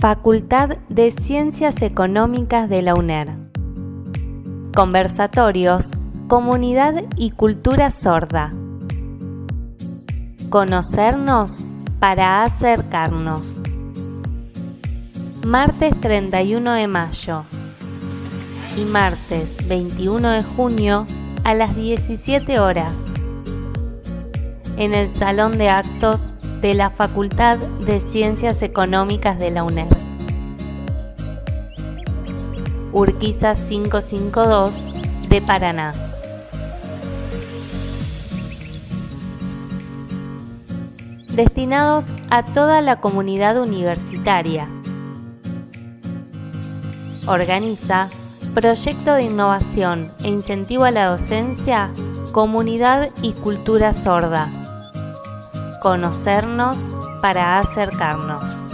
Facultad de Ciencias Económicas de la UNER. Conversatorios, Comunidad y Cultura Sorda. Conocernos para acercarnos. Martes 31 de mayo y martes 21 de junio a las 17 horas en el Salón de Actos de la Facultad de Ciencias Económicas de la UNER. Urquiza 552 de Paraná. Destinados a toda la comunidad universitaria. Organiza Proyecto de Innovación e Incentivo a la Docencia, Comunidad y Cultura Sorda conocernos para acercarnos.